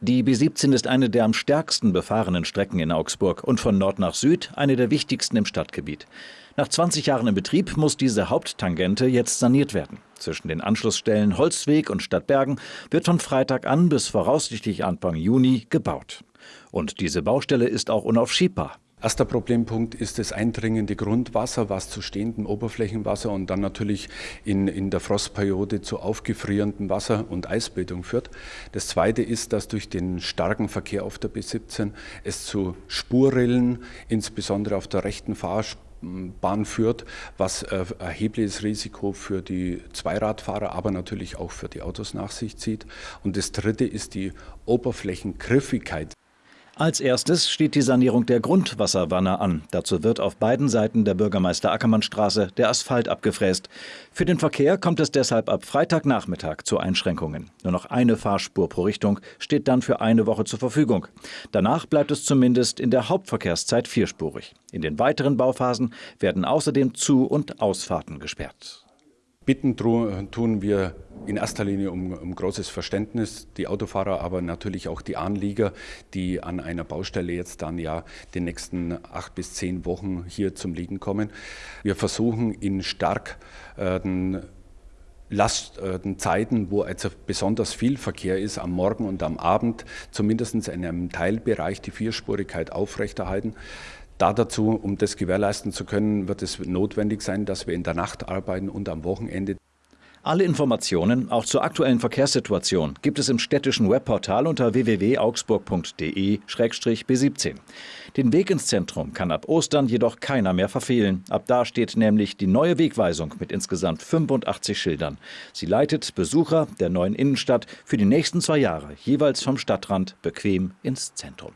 Die B17 ist eine der am stärksten befahrenen Strecken in Augsburg und von Nord nach Süd eine der wichtigsten im Stadtgebiet. Nach 20 Jahren im Betrieb muss diese Haupttangente jetzt saniert werden. Zwischen den Anschlussstellen Holzweg und Stadtbergen wird von Freitag an bis voraussichtlich Anfang Juni gebaut. Und diese Baustelle ist auch unaufschiebbar. Erster Problempunkt ist das eindringende Grundwasser, was zu stehendem Oberflächenwasser und dann natürlich in, in der Frostperiode zu aufgefrierendem Wasser und Eisbildung führt. Das zweite ist, dass durch den starken Verkehr auf der B17 es zu Spurrillen, insbesondere auf der rechten Fahrbahn führt, was äh, erhebliches Risiko für die Zweiradfahrer, aber natürlich auch für die Autos nach sich zieht. Und das Dritte ist die Oberflächengriffigkeit. Als erstes steht die Sanierung der Grundwasserwanne an. Dazu wird auf beiden Seiten der Bürgermeister Ackermannstraße der Asphalt abgefräst. Für den Verkehr kommt es deshalb ab Freitagnachmittag zu Einschränkungen. Nur noch eine Fahrspur pro Richtung steht dann für eine Woche zur Verfügung. Danach bleibt es zumindest in der Hauptverkehrszeit vierspurig. In den weiteren Bauphasen werden außerdem Zu- und Ausfahrten gesperrt. Bitten tun wir in erster Linie um, um, großes Verständnis, die Autofahrer, aber natürlich auch die Anlieger, die an einer Baustelle jetzt dann ja den nächsten acht bis zehn Wochen hier zum Liegen kommen. Wir versuchen in stark äh, Lastzeiten, wo also besonders viel Verkehr ist, am Morgen und am Abend, zumindest in einem Teilbereich die Vierspurigkeit aufrechterhalten. Da dazu, um das gewährleisten zu können, wird es notwendig sein, dass wir in der Nacht arbeiten und am Wochenende. Alle Informationen, auch zur aktuellen Verkehrssituation, gibt es im städtischen Webportal unter www.augsburg.de-b17. Den Weg ins Zentrum kann ab Ostern jedoch keiner mehr verfehlen. Ab da steht nämlich die neue Wegweisung mit insgesamt 85 Schildern. Sie leitet Besucher der neuen Innenstadt für die nächsten zwei Jahre jeweils vom Stadtrand bequem ins Zentrum.